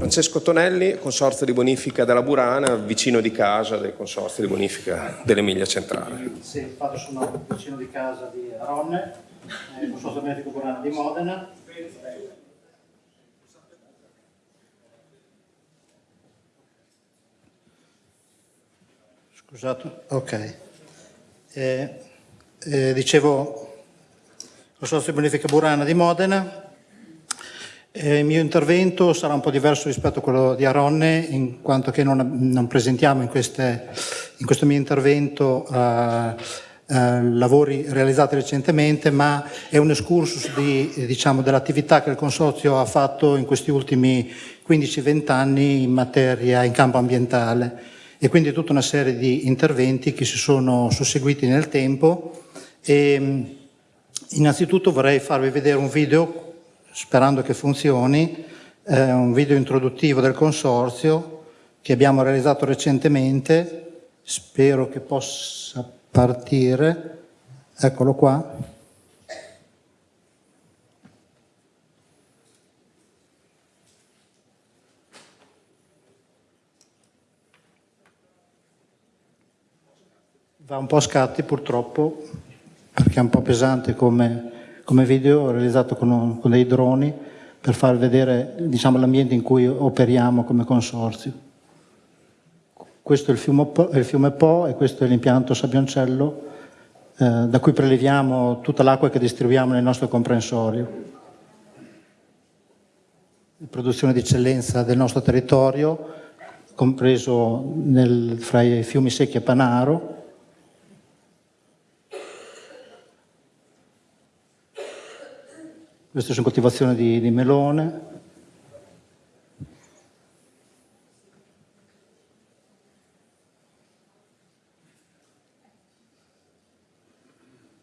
Francesco Tonelli, consorzio di bonifica della Burana, vicino di casa del consorzio di bonifica dell'Emilia Centrale. Sì, infatti sono vicino di casa di Aronne, eh, consorzio bonifico Burana di Modena. Scusate, ok. Eh, eh, dicevo, consorzio bonifica Burana di Modena, eh, il mio intervento sarà un po' diverso rispetto a quello di Aronne, in quanto che non, non presentiamo in, queste, in, questo mio intervento eh, eh, lavori realizzati recentemente, ma è un excursus di, diciamo, dell'attività che il Consorzio ha fatto in questi ultimi 15-20 anni in materia, in campo ambientale e quindi tutta una serie di interventi che si sono susseguiti nel tempo. E, innanzitutto vorrei farvi vedere un video sperando che funzioni, eh, un video introduttivo del consorzio che abbiamo realizzato recentemente, spero che possa partire, eccolo qua. Va un po' a scatti purtroppo, perché è un po' pesante come come video realizzato con, con dei droni per far vedere diciamo, l'ambiente in cui operiamo come consorzio. Questo è il fiume Po, il fiume po e questo è l'impianto Sabbioncello eh, da cui preleviamo tutta l'acqua che distribuiamo nel nostro comprensorio. Produzione di eccellenza del nostro territorio, compreso nel, fra i fiumi secchi e Panaro, Queste sono coltivazioni di, di melone.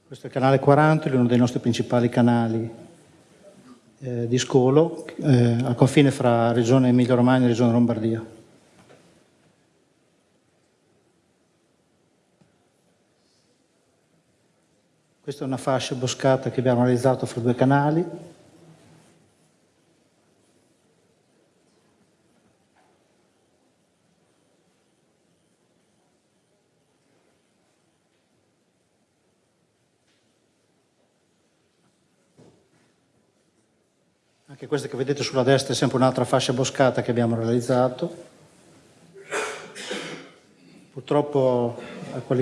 Questo è il canale 40, uno dei nostri principali canali eh, di scolo, eh, al confine fra regione Emilia-Romagna e regione Lombardia. Questa è una fascia boscata che abbiamo realizzato fra due canali. Anche questa che vedete sulla destra è sempre un'altra fascia boscata che abbiamo realizzato. Purtroppo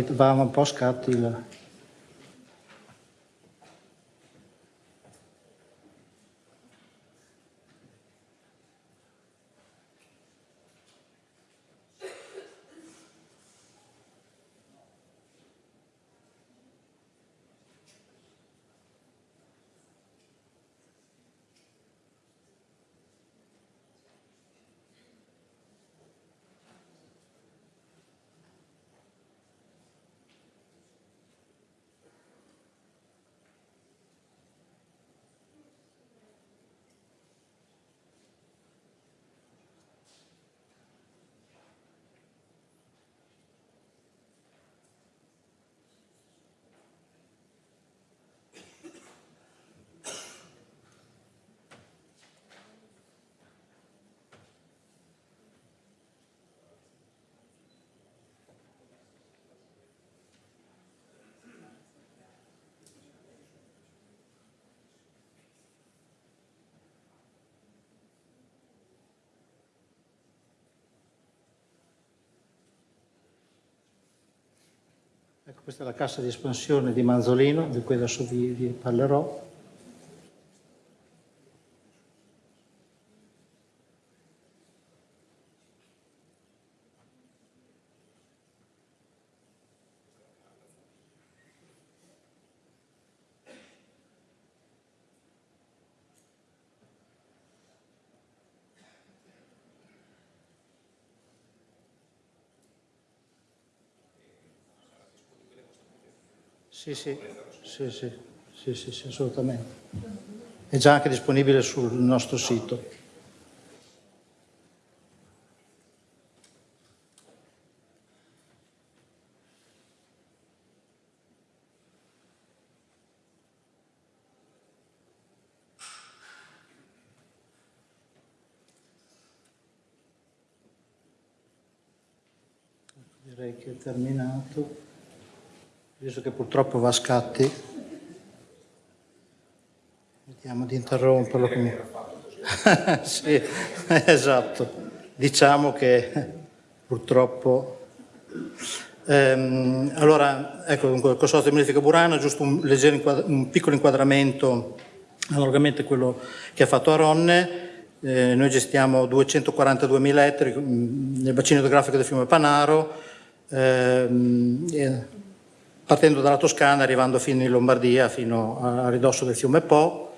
va un po' a scatti Ecco, questa è la cassa di espansione di Manzolino, di cui adesso vi, vi parlerò. Sì sì. Sì, sì, sì, sì, assolutamente. È già anche disponibile sul nostro sito. Terminato. Visto che purtroppo va a scatti, vediamo di interromperlo. Sì, esatto. Diciamo che purtroppo... Ehm, allora, ecco, il consorzio di Modifica Burano, giusto un, leggero un piccolo inquadramento analogamente a quello che ha fatto Aronne. Eh, noi gestiamo 242.000 ettari mm, nel bacino idrografico del fiume Panaro, ehm, partendo dalla Toscana, arrivando fino in Lombardia, fino a ridosso del fiume Po,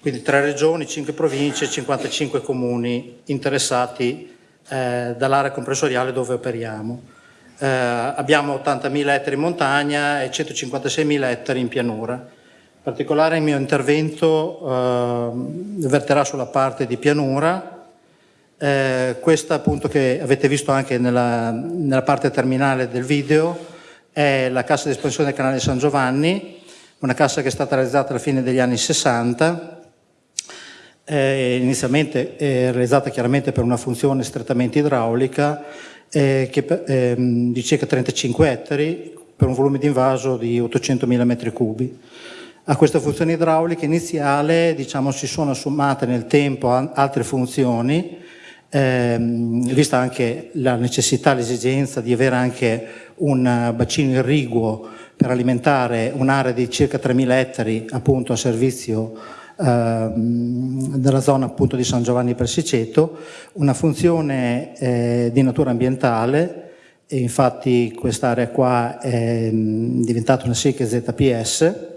quindi tre regioni, cinque province, 55 comuni interessati eh, dall'area comprensoriale dove operiamo. Eh, abbiamo 80.000 ettari in montagna e 156.000 ettari in pianura. In particolare il mio intervento eh, verterà sulla parte di pianura, eh, questa appunto che avete visto anche nella, nella parte terminale del video, è la cassa di espansione del canale San Giovanni, una cassa che è stata realizzata alla fine degli anni 60, eh, inizialmente è realizzata chiaramente per una funzione strettamente idraulica eh, che, eh, di circa 35 ettari per un volume di invaso di 800.000 metri cubi. A questa funzione idraulica iniziale diciamo, si sono assommate nel tempo altre funzioni ehm, vista anche la necessità, l'esigenza di avere anche un bacino irriguo per alimentare un'area di circa 3.000 ettari appunto a servizio ehm, della zona appunto di San Giovanni Persiceto, una funzione eh, di natura ambientale. E infatti quest'area qua è diventata una SIC ZPS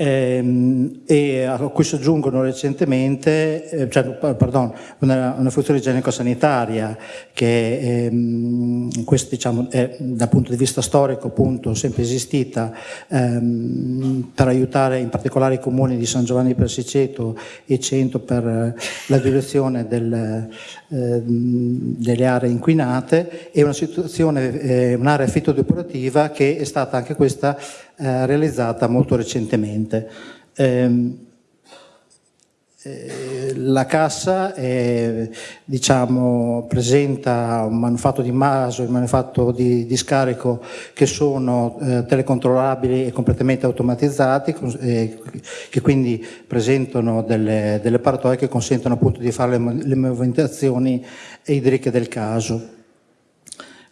e a cui si aggiungono recentemente eh, cioè, pardon, una, una, funzione igienico-sanitaria che ehm, questo, diciamo, è dal punto di vista storico appunto sempre esistita ehm, per aiutare in particolare i comuni di San Giovanni Persiceto e Cento per la direzione del, eh, delle aree inquinate e una situazione, eh, un'area fitodepurativa che è stata anche questa eh, realizzata molto recentemente. Eh, la cassa è, diciamo, presenta un manufatto di maso e un manufatto di, di, scarico che sono eh, telecontrollabili e completamente automatizzati, eh, che quindi presentano delle, delle paratoie che consentono appunto di fare le, le movimentazioni idriche del caso.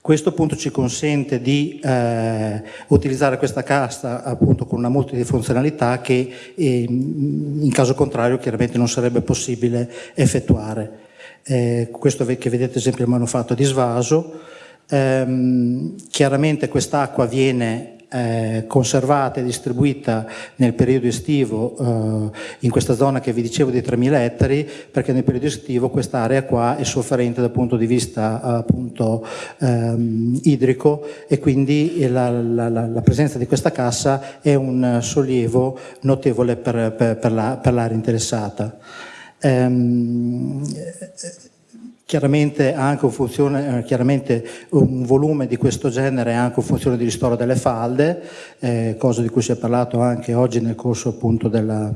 Questo appunto ci consente di eh, utilizzare questa cassa appunto con una multifunzionalità che eh, in caso contrario chiaramente non sarebbe possibile effettuare. Eh, questo che vedete esempio il manufatto di svaso, ehm, chiaramente quest'acqua viene conservata e distribuita nel periodo estivo eh, in questa zona che vi dicevo di 3.000 ettari perché nel periodo estivo quest'area qua è sofferente dal punto di vista appunto ehm, idrico e quindi la, la, la, presenza di questa cassa è un sollievo notevole per, per, per l'area interessata. Ehm, Chiaramente, anche un, funzione, eh, chiaramente un volume di questo genere è anche una funzione di ristoro delle falde, eh, cosa di cui si è parlato anche oggi nel corso, appunto della,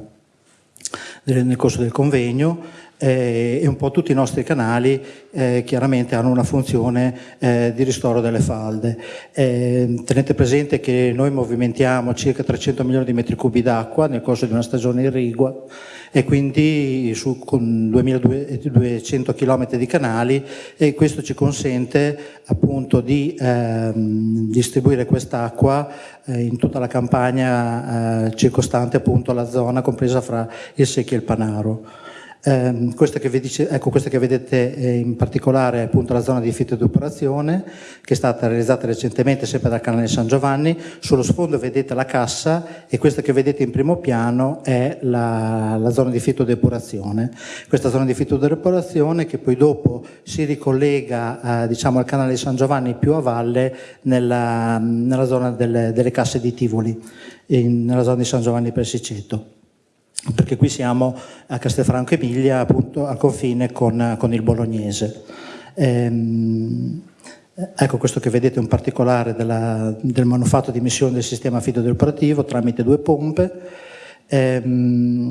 nel corso del convegno eh, e un po' tutti i nostri canali eh, chiaramente hanno una funzione eh, di ristoro delle falde. Eh, tenete presente che noi movimentiamo circa 300 milioni di metri cubi d'acqua nel corso di una stagione irrigua e quindi su, con 2200 km di canali e questo ci consente appunto di ehm, distribuire quest'acqua eh, in tutta la campagna eh, circostante appunto la zona compresa fra il Secchi e il Panaro. Eh, questa, che dice, ecco, questa, che vedete eh, in particolare è appunto la zona di fitto di operazione che è stata realizzata recentemente sempre dal canale San Giovanni. Sullo sfondo vedete la cassa e questa che vedete in primo piano è la, la zona di fitto di depurazione. Questa zona di fitto di depurazione che poi dopo si ricollega eh, diciamo, al canale San Giovanni più a valle nella, nella zona delle, delle, casse di Tivoli, in, nella zona di San Giovanni Persiceto perché qui siamo a Castelfranco Emilia, appunto al confine con, con il bolognese. Ehm, ecco questo che vedete è un particolare della, del manufatto di missione del sistema fido operativo tramite due pompe. Ehm,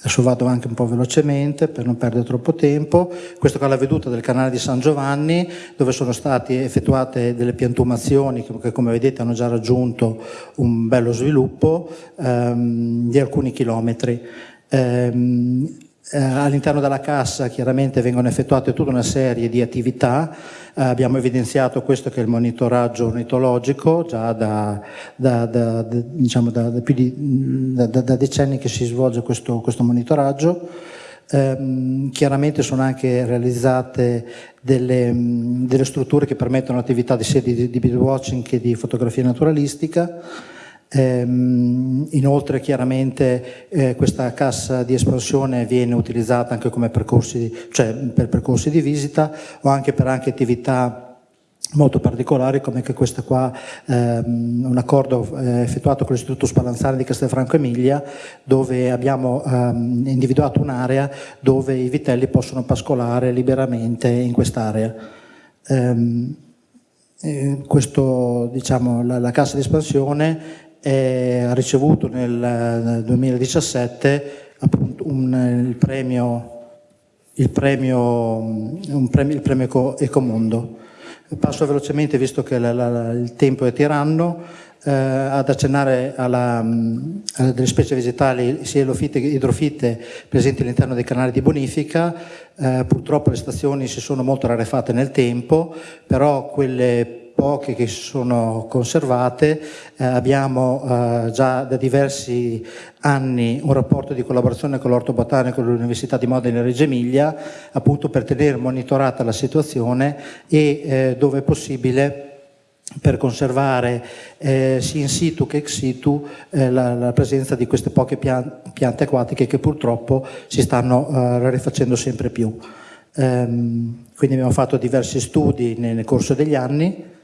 Adesso vado anche un po' velocemente per non perdere troppo tempo. Questa qua è la veduta del canale di San Giovanni dove sono state effettuate delle piantumazioni che come vedete hanno già raggiunto un bello sviluppo ehm, di alcuni chilometri. Ehm, eh, all'interno della cassa chiaramente vengono effettuate tutta una serie di attività, eh, abbiamo evidenziato questo che è il monitoraggio ornitologico, già da, da, da, diciamo più di da, decenni che si svolge questo, questo monitoraggio. Eh, chiaramente sono anche realizzate delle, delle, strutture che permettono attività di sedi di, di birdwatching e di fotografia naturalistica. Ehm, inoltre chiaramente eh, questa cassa di espansione viene utilizzata anche percorsi, cioè per percorsi di visita o anche per anche attività molto particolari come che questa qua, ehm, un accordo eh, effettuato con l'Istituto Spallanzani di Castelfranco Emilia dove abbiamo ehm, individuato un'area dove i vitelli possono pascolare liberamente in quest'area. Ehm, eh, questo, diciamo, la, la cassa di espansione e ha ricevuto nel 2017 appunto un, il premio, il premio, premio, il premio Ecomondo. Passo velocemente, visto che la, la, il tempo è tiranno, eh, ad accennare alla, a delle specie vegetali sia elofite che idrofite presenti all'interno dei canali di bonifica. Eh, purtroppo le stazioni si sono molto rarefatte nel tempo, però quelle poche che sono conservate, eh, abbiamo eh, già da diversi anni un rapporto di collaborazione con l'Orto Botanico dell'Università di Modena e Reggio Emilia, appunto per tenere monitorata la situazione e eh, dove è possibile per conservare eh, sia in situ che ex situ eh, la, la, presenza di queste poche pian piante acquatiche che purtroppo si stanno eh, rarefacendo sempre più. Ehm, quindi abbiamo fatto diversi studi nel, nel corso degli anni,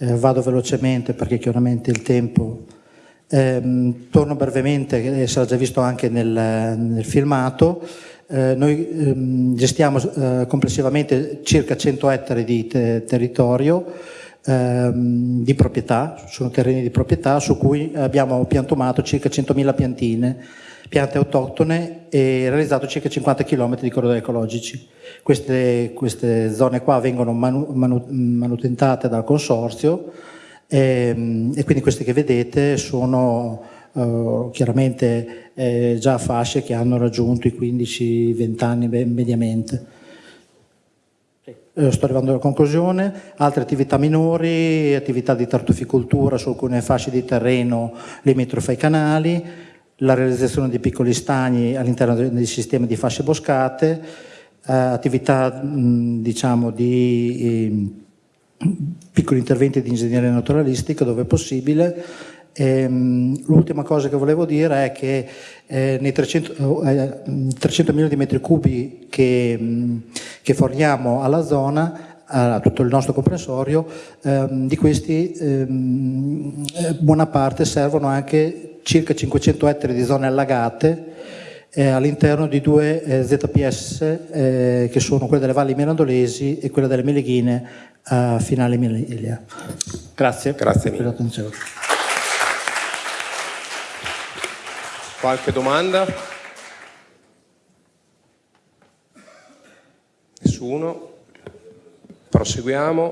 eh, vado velocemente perché chiaramente il tempo... Eh, torno brevemente, sarà già visto anche nel, nel filmato, eh, noi ehm, gestiamo eh, complessivamente circa 100 ettari di te territorio ehm, di proprietà, sono terreni di proprietà su cui abbiamo piantumato circa 100.000 piantine piante autoctone e realizzato circa 50 km di corridoi ecologici. Queste, queste zone qua vengono manu, manu, manutentate dal consorzio e, ehm, e, quindi queste che vedete sono uh, chiaramente eh, già fasce che hanno raggiunto i 15-20 anni mediamente. Eh, sto arrivando alla conclusione, altre attività minori, attività di tartuficoltura su alcune fasce di terreno limitrofe ai canali, la realizzazione di piccoli stagni all'interno del sistema di fasce boscate, eh, attività mh, diciamo di eh, piccoli interventi di ingegneria naturalistica dove è possibile. Ehm, l'ultima cosa che volevo dire è che eh, nei 300, eh, 300, milioni di metri cubi che, mh, che forniamo alla zona a tutto il nostro comprensorio, ehm, di questi ehm, eh, buona parte servono anche circa 500 ettari di zone allagate eh, all'interno di due eh, ZPS eh, che sono quelle delle valli mirandolesi e quella delle Meleghine a finale Emilia. Grazie, Grazie per l'attenzione. Qualche domanda? Nessuno? Proseguiamo.